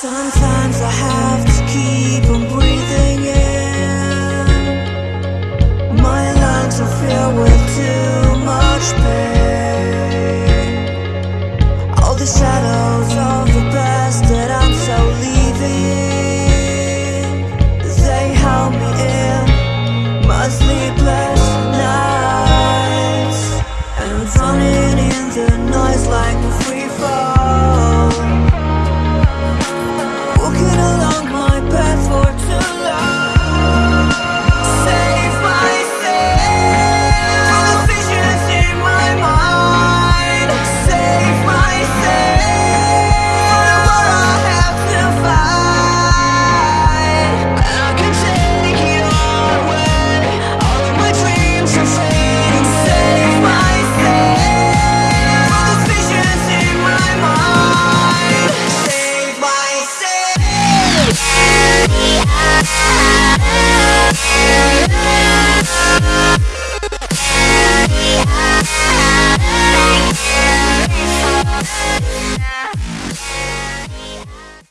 Sometimes I have to keep on breathing in. My lungs are filled with too much pain. All the